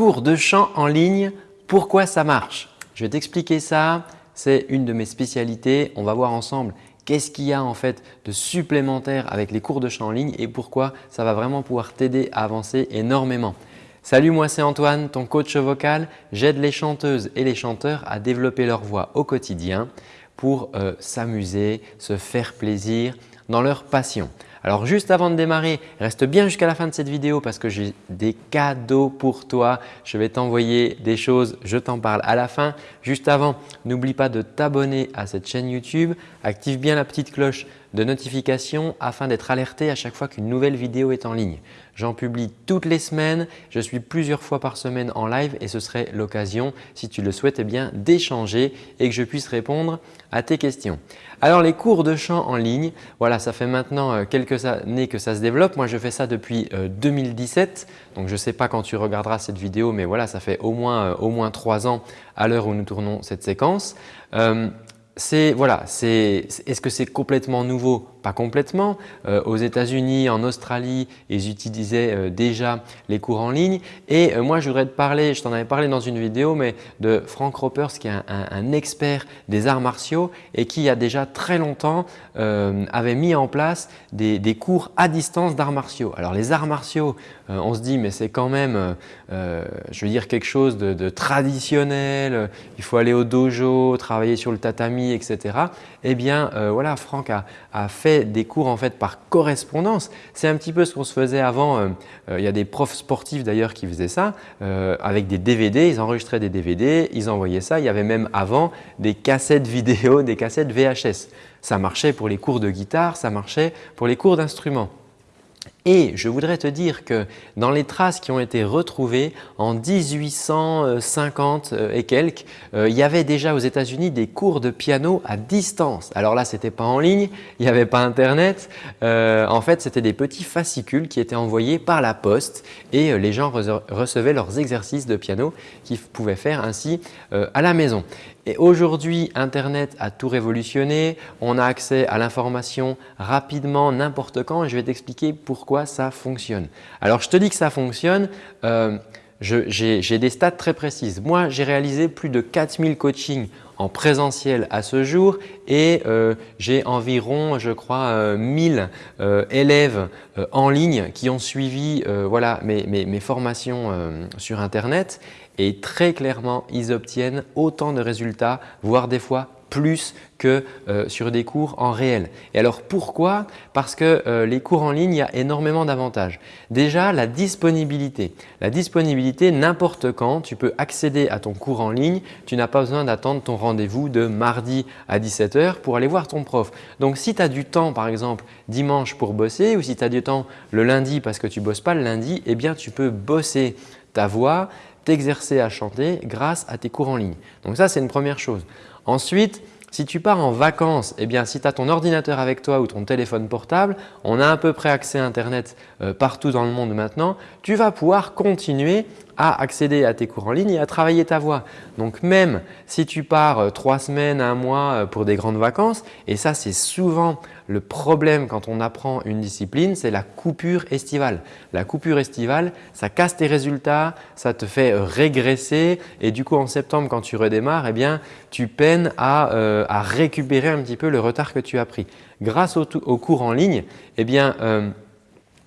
cours de chant en ligne, pourquoi ça marche? Je vais t'expliquer ça, c'est une de mes spécialités. On va voir ensemble qu'est-ce qu'il y a en fait de supplémentaire avec les cours de chant en ligne et pourquoi ça va vraiment pouvoir t'aider à avancer énormément. Salut, moi c'est Antoine, ton coach vocal. J'aide les chanteuses et les chanteurs à développer leur voix au quotidien pour euh, s'amuser, se faire plaisir dans leur passion. Alors juste avant de démarrer, reste bien jusqu'à la fin de cette vidéo parce que j'ai des cadeaux pour toi. Je vais t'envoyer des choses, je t'en parle à la fin. Juste avant, n'oublie pas de t'abonner à cette chaîne YouTube. Active bien la petite cloche de notification afin d'être alerté à chaque fois qu'une nouvelle vidéo est en ligne. J'en publie toutes les semaines, je suis plusieurs fois par semaine en live et ce serait l'occasion, si tu le souhaites, bien d'échanger et que je puisse répondre à tes questions. Alors les cours de chant en ligne, voilà, ça fait maintenant euh, quelques années que ça se développe. Moi, je fais ça depuis 2017. Euh, Donc, je ne sais pas quand tu regarderas cette vidéo, mais voilà, ça fait au moins, euh, au moins trois ans à l'heure où nous tournons cette séquence c'est voilà, est-ce que c'est complètement nouveau? Pas complètement. Euh, aux États-Unis, en Australie, ils utilisaient euh, déjà les cours en ligne. Et euh, moi, je voudrais te parler, je t'en avais parlé dans une vidéo, mais de Frank Ropers qui est un, expert des arts martiaux et qui a déjà très longtemps avait mis en place des, cours à distance d'arts martiaux. Alors les arts martiaux, on se dit mais c'est quand même, je veux dire quelque chose de, traditionnel. Il faut aller au dojo, travailler sur le tatami etc. Eh bien euh, voilà, Franck a, fait des cours en fait par correspondance. C'est un petit peu ce qu'on se faisait avant. Euh, euh, il y a des profs sportifs d'ailleurs qui faisaient ça avec des DVD. Ils enregistraient des DVD, ils envoyaient ça. Il y avait même avant des cassettes vidéo, des cassettes VHS. Ça marchait pour les cours de guitare, ça marchait pour les cours d'instruments. Et je voudrais te dire que dans les traces qui ont été retrouvées en 1850 euh, et quelques, euh, il y avait déjà aux États-Unis des cours de piano à distance. Alors là, ce n'était pas en ligne, il n'y avait pas Internet. Euh, en fait, c'était des petits fascicules qui étaient envoyés par la poste et les gens recevaient leurs exercices de piano qu'ils pouvaient faire ainsi à la maison. Et aujourd'hui, Internet a tout révolutionné. On a accès à l'information rapidement, n'importe quand et je vais t'expliquer pourquoi ça fonctionne. Alors, je te dis que ça fonctionne. Euh, j'ai des stats très précises. Moi, j'ai réalisé plus de 4000 coachings en présentiel à ce jour et euh, j'ai environ, je crois, 1000 euh, élèves en ligne qui ont suivi voilà, mes, mes formations sur Internet et très clairement, ils obtiennent autant de résultats, voire des fois plus que euh, sur des cours en réel. Et alors pourquoi? Parce que euh, les cours en ligne, il y a énormément d'avantages. Déjà, la disponibilité. La disponibilité, n'importe quand, tu peux accéder à ton cours en ligne. Tu n'as pas besoin d'attendre ton rendez-vous de mardi à 17h pour aller voir ton prof. Donc, si tu as du temps, par exemple, dimanche pour bosser ou si tu as du temps le lundi parce que tu ne bosses pas le lundi, eh bien, tu peux bosser ta voix t'exercer à chanter grâce à tes cours en ligne. Donc ça, c'est une première chose. Ensuite, si tu pars en vacances, eh bien, si tu as ton ordinateur avec toi ou ton téléphone portable, on a à peu près accès à Internet euh, partout dans le monde maintenant, tu vas pouvoir continuer à accéder à tes cours en ligne et à travailler ta voix. Donc même si tu pars euh, trois semaines, un mois euh, pour des grandes vacances, et ça c'est souvent le problème quand on apprend une discipline, c'est la coupure estivale. La coupure estivale, ça casse tes résultats, ça te fait régresser et du coup en septembre quand tu redémarres, eh bien, tu peines à, euh, récupérer un petit peu le retard que tu as pris. Grâce au, cours en ligne, eh bien,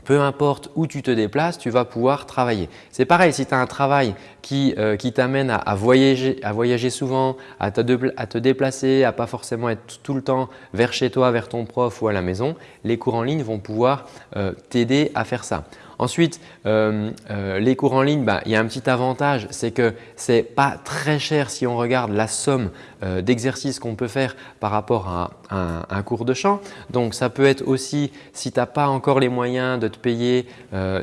peu importe où tu te déplaces, tu vas pouvoir travailler. C'est pareil, si tu as un travail qui, euh, t'amène à, voyager, à voyager souvent, à te, déplacer, à pas forcément être tout le temps vers chez toi, vers ton prof ou à la maison, les cours en ligne vont pouvoir euh, t'aider à faire ça. Ensuite, euh, les cours en ligne, bah, il y a un petit avantage, c'est que ce n'est pas très cher si on regarde la somme euh, d'exercices qu'on peut faire par rapport à, un, cours de chant. Donc, ça peut être aussi, si tu n'as pas encore les moyens de te payer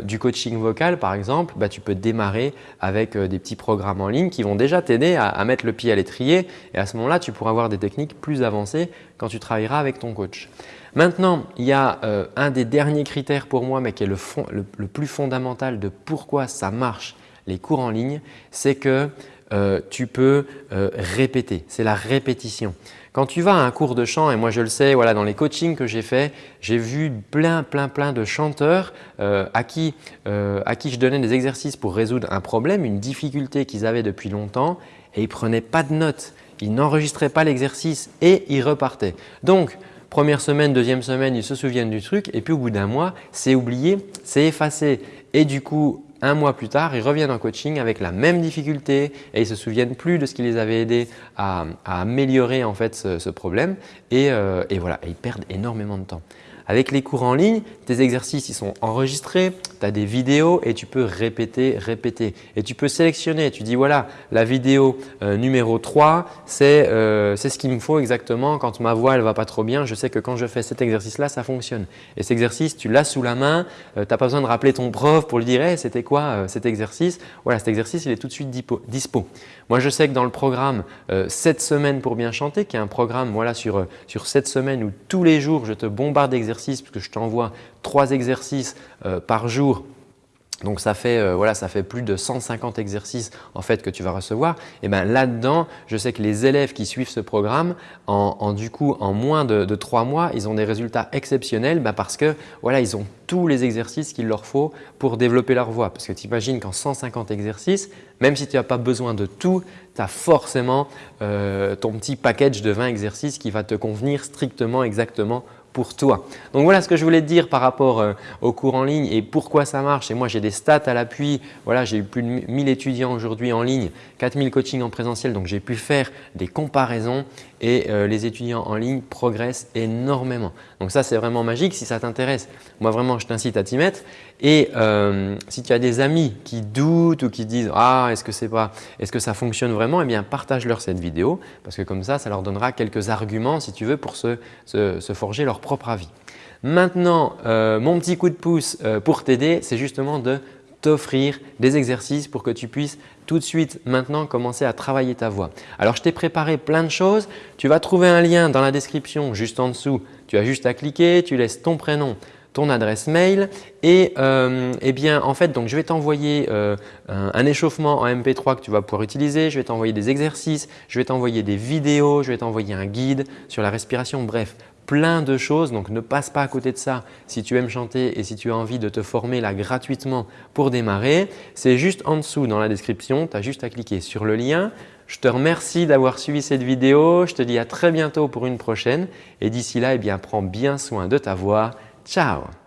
du coaching vocal par exemple, bah, tu peux démarrer avec des petits programmes en ligne qui vont déjà t'aider à, mettre le pied à l'étrier et à ce moment-là, tu pourras avoir des techniques plus avancées quand tu travailleras avec ton coach. Maintenant, il y a euh, un des derniers critères pour moi, mais qui est le, plus fondamental de pourquoi ça marche les cours en ligne, c'est que euh, tu peux euh, répéter. C'est la répétition. Quand tu vas à un cours de chant, et moi je le sais, voilà, dans les coachings que j'ai fait, j'ai vu plein, plein, plein de chanteurs euh, à, qui, à qui je donnais des exercices pour résoudre un problème, une difficulté qu'ils avaient depuis longtemps et ils ne prenaient pas de notes. Ils n'enregistraient pas l'exercice et ils repartaient. Donc, première semaine, deuxième semaine, ils se souviennent du truc et puis au bout d'un mois, c'est oublié, c'est effacé. Et du coup, un mois plus tard, ils reviennent en coaching avec la même difficulté et ils ne se souviennent plus de ce qui les avait aidés à, améliorer ce, problème et, euh, et voilà, et ils perdent énormément de temps. Avec les cours en ligne, tes exercices ils sont enregistrés, tu as des vidéos et tu peux répéter, répéter. Et tu peux sélectionner, tu dis voilà la vidéo euh, numéro 3, euh, c'est ce qu'il me faut exactement quand ma voix ne va pas trop bien. Je sais que quand je fais cet exercice-là, ça fonctionne. Et cet exercice, tu l'as sous la main, euh, tu n'as pas besoin de rappeler ton prof pour lui dire c'était quoi cet exercice ?» Voilà, cet exercice, il est tout de suite dispo. Moi, je sais que dans le programme 7 semaines pour bien chanter, qui est un programme voilà, sur, sur 7 semaines où tous les jours, je te bombarde d'exercices puisque je t'envoie trois exercices euh, par jour donc ça fait, euh, voilà, ça fait plus de 150 exercices en fait que tu vas recevoir. Et ben là-dedans, je sais que les élèves qui suivent ce programme, en, du coup en moins de, trois mois, ils ont des résultats exceptionnels ben parce que voilà, ils ont tous les exercices qu'il leur faut pour développer leur voix. Parce que tu imagines qu'en 150 exercices, même si tu n'as pas besoin de tout, tu as forcément euh, ton petit package de 20 exercices qui va te convenir strictement exactement pour toi. Donc voilà ce que je voulais te dire par rapport euh, au cours en ligne et pourquoi ça marche. Et moi, j'ai des stats à l'appui. Voilà, j'ai eu plus de 1000 étudiants aujourd'hui en ligne, 4000 coachings en présentiel. Donc, j'ai pu faire des comparaisons et euh, les étudiants en ligne progressent énormément. Donc ça, c'est vraiment magique. Si ça t'intéresse, moi vraiment, je t'incite à t'y mettre. Et euh, si tu as des amis qui doutent ou qui disent « Ah, est-ce que, pas, est que ça fonctionne vraiment ?» Eh bien, partage-leur cette vidéo parce que comme ça, ça leur donnera quelques arguments si tu veux pour se, forger leur propre avis. Maintenant, euh, mon petit coup de pouce pour t'aider, c'est justement de t'offrir des exercices pour que tu puisses tout de suite maintenant commencer à travailler ta voix. Alors, je t'ai préparé plein de choses. Tu vas trouver un lien dans la description juste en dessous. Tu as juste à cliquer, tu laisses ton prénom, ton adresse mail et euh, eh bien en fait donc je vais t'envoyer euh, un, échauffement en MP3 que tu vas pouvoir utiliser, je vais t'envoyer des exercices, je vais t'envoyer des vidéos, je vais t'envoyer un guide sur la respiration, bref plein de choses. Donc, ne passe pas à côté de ça si tu aimes chanter et si tu as envie de te former là gratuitement pour démarrer. C'est juste en dessous dans la description, tu as juste à cliquer sur le lien. Je te remercie d'avoir suivi cette vidéo. Je te dis à très bientôt pour une prochaine et d'ici là, eh bien, prends bien soin de ta voix. Ciao